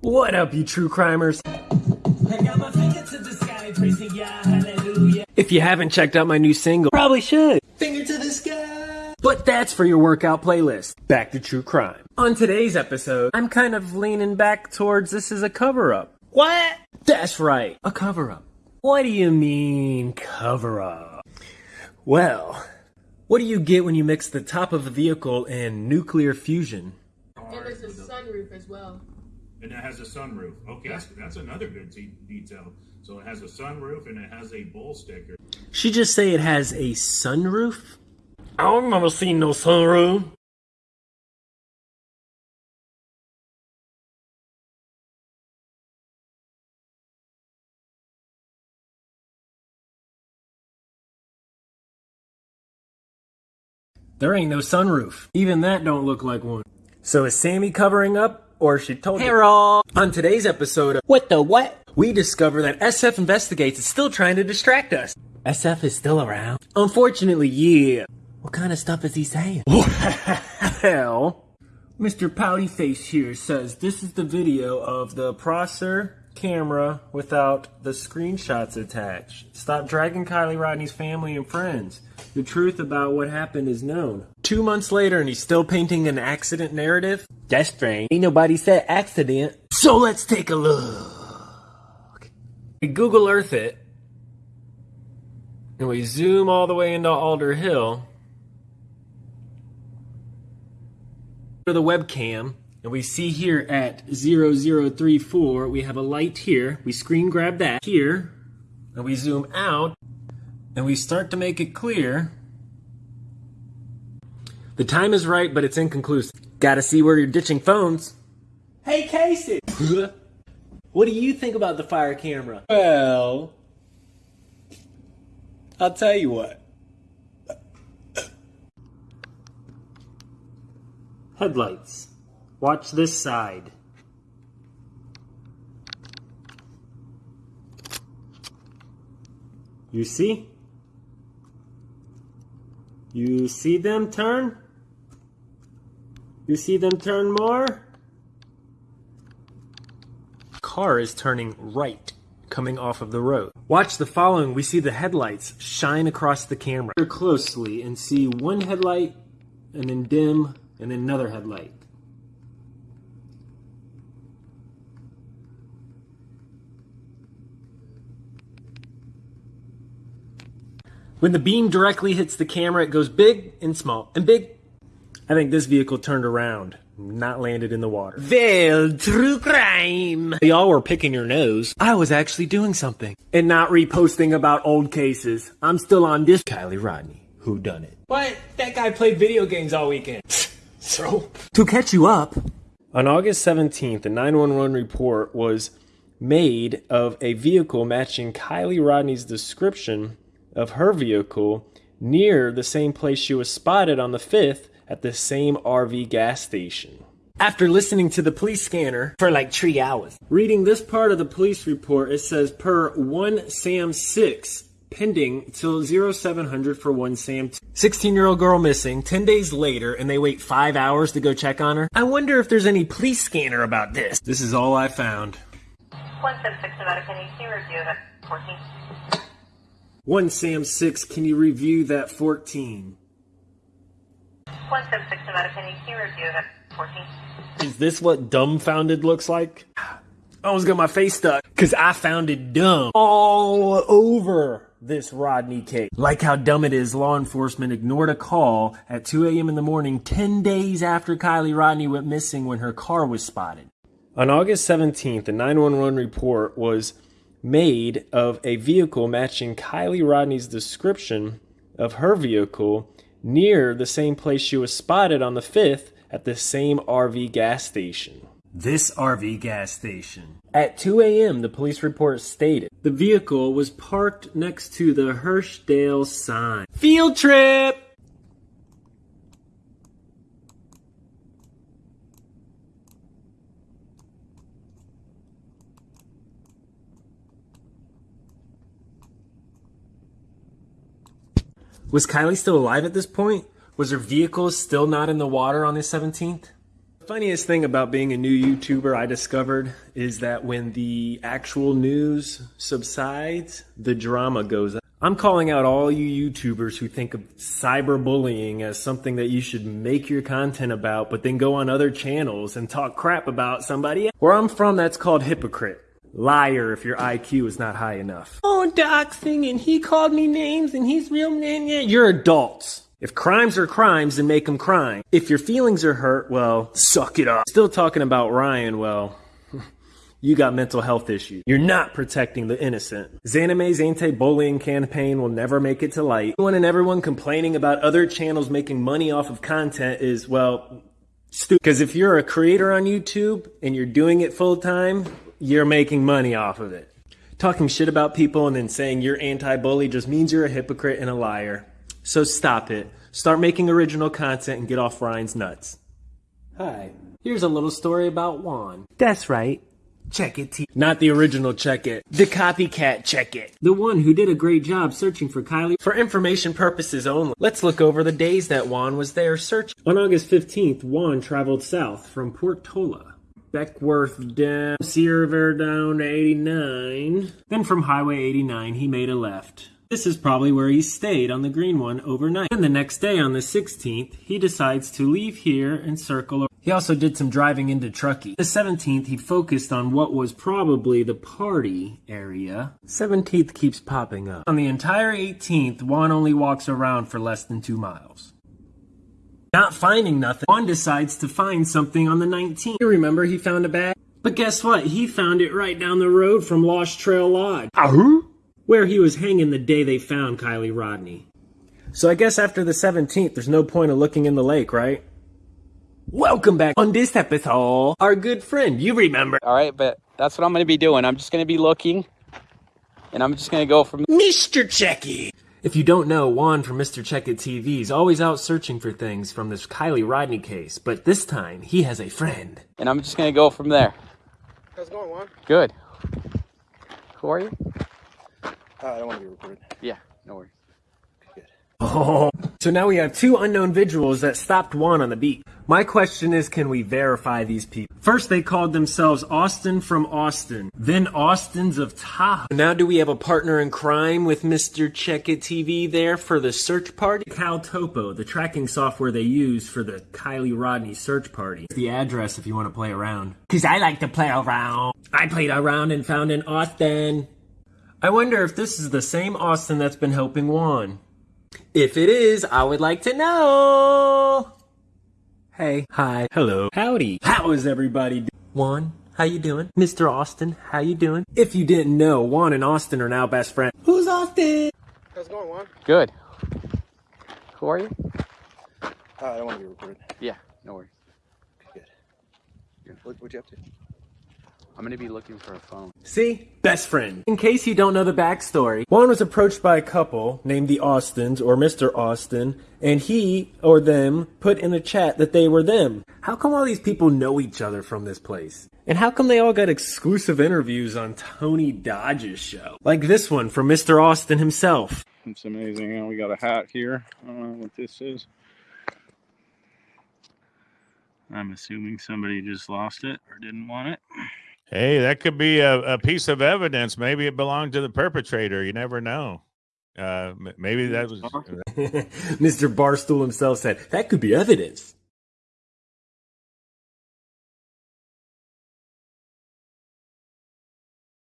What up, you true crimers? If you haven't checked out my new single, probably should. Finger to the sky. But that's for your workout playlist. Back to true crime. On today's episode, I'm kind of leaning back towards this is a cover up. What? That's right, a cover up. What do you mean, cover up? Well, what do you get when you mix the top of a vehicle and nuclear fusion? And there's a sunroof as well. And it has a sunroof. Okay, that's, that's another good de- detail. So it has a sunroof and it has a bull sticker. She just say it has a sunroof? I don't remember seeing no sunroof. There ain't no sunroof. Even that don't look like one. So is Sammy covering up, or she told you? On today's episode of What the What? We discover that SF Investigates is still trying to distract us. SF is still around? Unfortunately, yeah. What kind of stuff is he saying? Well, Mr. Pouty Face here says this is the video of the Prosser camera without the screenshots attached. Stop dragging Kiely Rodni's family and friends. The truth about what happened is known. Two months later and he's still painting an accident narrative? That's strange. Ain't nobody said accident. So let's take a look. We Google Earth it. And we zoom all the way into Alder Hill. to the webcam and we see here at 0034 we have a light here we screen grab that here and we zoom out and we start to make it clear the time is right but it's inconclusive gotta see where you're ditching phones hey casey what do you think about the fire camera well i'll tell you what Headlights. Watch this side. You see? You see them turn? You see them turn more? Car is turning right, coming off of the road. Watch the following. We see the headlights shine across the camera. Look closely and see one headlight and then dim and then another headlight. When the beam directly hits the camera, it goes big and small and big. I think this vehicle turned around, not landed in the water. Well, true crime. Y'all were picking your nose. I was actually doing something and not reposting about old cases. I'm still on this Kiely Rodni. Who done it? What? That guy played video games all weekend. So, to catch you up, on August 17th, a 911 report was made of a vehicle matching Kiely Rodni's description of her vehicle near the same place she was spotted on the 5th at the same RV gas station. After listening to the police scanner for like three hours, reading this part of the police report, it says per 1 Sam 6, pending till 0700 for 1 Sam 16 year old girl missing 10 days later and they wait 5 hours to go check on her. I wonder if there's any police scanner about this. This is all I found. 176 Nevada, can you see review that 14? 1 Sam 6, can you review that 14? 176 Nevada, can you see review that 14? Is this what dumbfounded looks like? I almost got my face stuck because I found it dumb all over this Rodni case. Like how dumb it is, law enforcement ignored a call at 2 a.m. in the morning 10 days after Kiely Rodni went missing when her car was spotted. On August 17th, a 911 report was made of a vehicle matching Kiely Rodni's description of her vehicle near the same place she was spotted on the 5th at the same RV gas station. This RV gas station. At 2 a.m., the police report stated the vehicle was parked next to the Hirschdale sign. Field trip! Was Kiely still alive at this point? Was her vehicle still not in the water on the 17th? The Funniest thing about being a new YouTuber I discovered is that when the actual news subsides, the drama goes up. I'm calling out all you YouTubers who think of cyberbullying as something that you should make your content about, but then go on other channels and talk crap about somebody. Where I'm from, that's called hypocrite. Liar if your IQ is not high enough. Oh, doxing, and he called me names, and he's real man. Yeah, you're adults. If crimes are crimes, then make them crime. If your feelings are hurt, well, suck it up. Still talking about Ryan, well, you got mental health issues. You're not protecting the innocent. Xanime's anti-bullying campaign will never make it to light. Anyone and everyone complaining about other channels making money off of content is, well, stupid. Because if you're a creator on YouTube and you're doing it full time, you're making money off of it. Talking shit about people and then saying you're anti-bully just means you're a hypocrite and a liar. So stop it. Start making original content and get off Ryan's nuts. Hi. Here's a little story about Juan. That's right. Check it. T- Not the original Check It. The copycat Check It. The one who did a great job searching for Kiely. For information purposes only, let's look over the days that Juan was there searching. On August 15th, Juan traveled south from Portola. Beckwourth down, Sierra down to 89. Then from Highway 89, he made a left. This is probably where he stayed on the green one overnight. Then the next day on the 16th, he decides to leave here and circle. He also did some driving into Truckee. The 17th, he focused on what was probably the party area. 17th keeps popping up. On the entire 18th, Juan only walks around for less than two miles. Not finding nothing, Juan decides to find something on the 19th. You remember he found a bag? But guess what? He found it right down the road from Lost Trail Lodge. Ahoo? Where he was hanging the day they found Kiely Rodni. So I guess after the 17th, there's no point of looking in the lake, right? Welcome back on this episode. Our good friend, you remember. All right, but that's what I'm going to be doing. I'm just going to be looking, and I'm just going to go from. Mr. Checky. If you don't know, Juan from Mr. Check It TV is always out searching for things from this Kiely Rodni case, but this time he has a friend. And I'm just going to go from there. How's it going, Juan? Good. Who are you? Uh, I don't want to be recorded. Yeah, no worries. Good. Oh. So now we have two unknown individuals that stopped Juan on the beat. My question is, can we verify these people? First, they called themselves Austin from Austin, then Austins of Tahoe. Now, do we have a partner in crime with Mr. Check It TV there for the search party? Cal Topo, the tracking software they use for the Kiely Rodni search party. The address if you want to play around. Cause I like to play around. I played around and found an Austin. I wonder if this is the same Austin that's been helping Juan. If it is, I would like to know. Hey, hi, hello, howdy. How is everybody doing? Juan, how you doing? Mr. Austin, how you doing? If you didn't know, Juan and Austin are now best friends. Who's Austin? How's it going, Juan? Good. Who are you? Uh, I don't want to be recorded. Yeah, no worries. Good. What, what you up to? I'm going to be looking for a phone. See? Best friend. In case you don't know the backstory, Juan was approached by a couple named the Austins or Mr. Austin, and he or them put in a chat that they were them. How come all these people know each other from this place? And how come they all got exclusive interviews on Tony Dodge's show? Like this one from Mr. Austin himself. It's amazing. We got a hat here. I don't know what this is. I'm assuming somebody just lost it or didn't want it. Hey, that could be a, a piece of evidence. Maybe it belonged to the perpetrator. You never know. Uh, maybe that was. Mr. Barstool himself said, that could be evidence.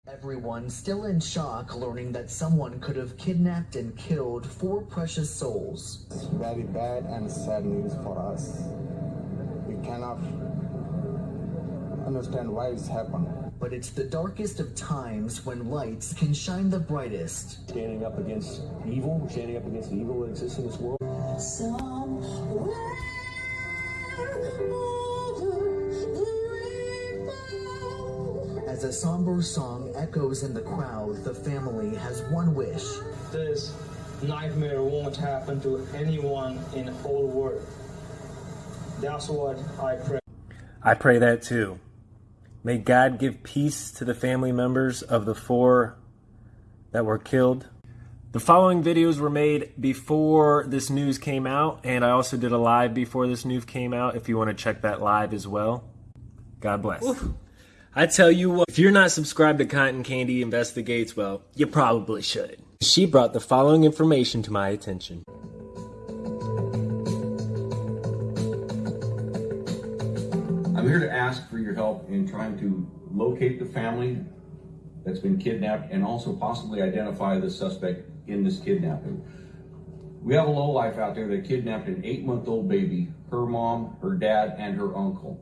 Everyone still in shock learning that someone could have kidnapped and killed four precious souls. It's very bad and sad news for us. We cannot understand why it's happened. But it's the darkest of times when lights can shine the brightest. Standing up against evil, standing up against the evil that exists in this world. As a somber song echoes in the crowd, the family has one wish. This nightmare won't happen to anyone in the whole world. That's what I pray. I pray that too. May God give peace to the family members of the four that were killed. The following videos were made before this news came out, and I also did a live before this news came out if you want to check that live as well. God bless. I tell you what, if you're not subscribed to Cotton Candy Investigates, well, you probably should. She brought the following information to my attention. I'm here to ask for your help in trying to locate the family that's been kidnapped and also possibly identify the suspect in this kidnapping. We have a lowlife out there that kidnapped an eight month old baby, her mom, her dad, and her uncle.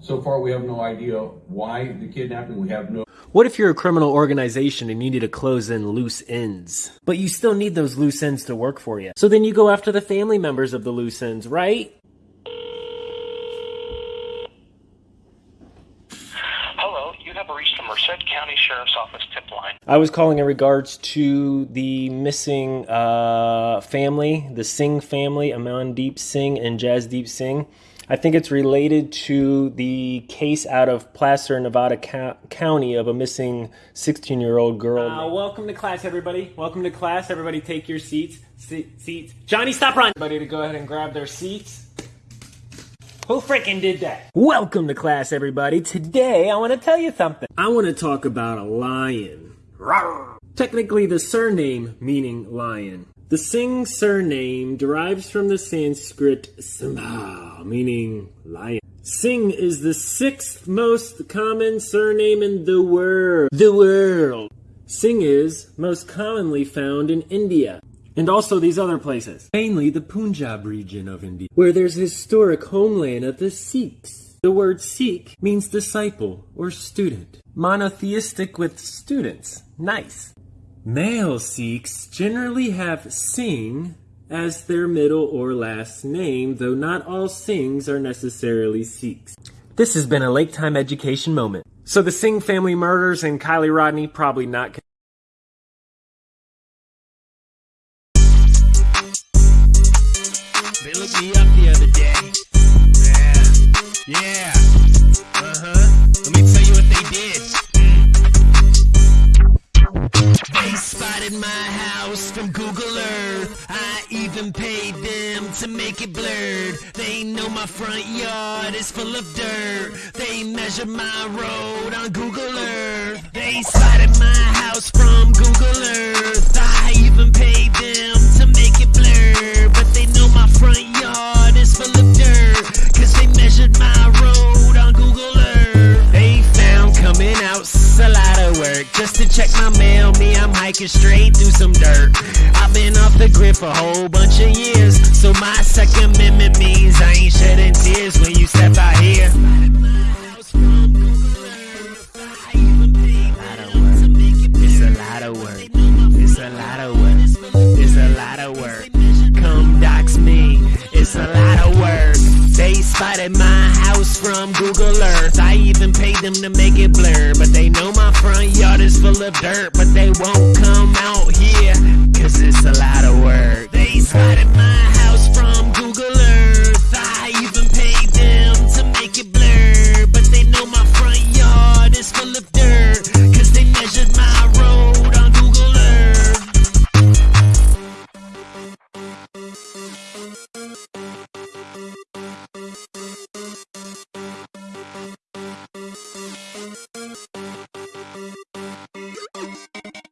So far, we have no idea why the kidnapping. We have no. What if you're a criminal organization and you need to close in loose ends? But you still need those loose ends to work for you. So then you go after the family members of the loose ends, right? Hello, you have reached the Merced County Sheriff's Office tip line. I was calling in regards to the missing uh, family, the Singh family, Amandeep Singh and Jasdeep Singh. I think it's related to the case out of Placer, Nevada Co- County of a missing 16 year old girl. Uh, welcome to class, everybody. Welcome to class. Everybody take your seats. Se- seats. Johnny, stop running. Everybody to go ahead and grab their seats. Who freaking did that? Welcome to class, everybody. Today, I want to tell you something. I want to talk about a lion. Rawr. Technically, the surname meaning lion. The Singh surname derives from the Sanskrit Simha, meaning lion. Singh is the sixth most common surname in the world. The world. Singh is most commonly found in India and also these other places, mainly the Punjab region of India, where there's historic homeland of the Sikhs. The word Sikh means disciple or student. Monotheistic with students. Nice. Male Sikhs generally have Singh as their middle or last name, though not all Singhs are necessarily Sikhs. This has been a Lake Time education moment. So the Singh family murders and Kiely Rodni probably not. They looked me up the other day. Yeah. Yeah. Uh huh. Let me tell you what they did. They spotted my house from Google Earth. I even paid them to make it blurred. They know my front yard is full of dirt. They measured my road on Google check my mail. Me, I'm hiking straight through some dirt. I've been off the grid for a whole bunch of years. So my second amendment means I ain't shedding tears when you of dirt. But they won't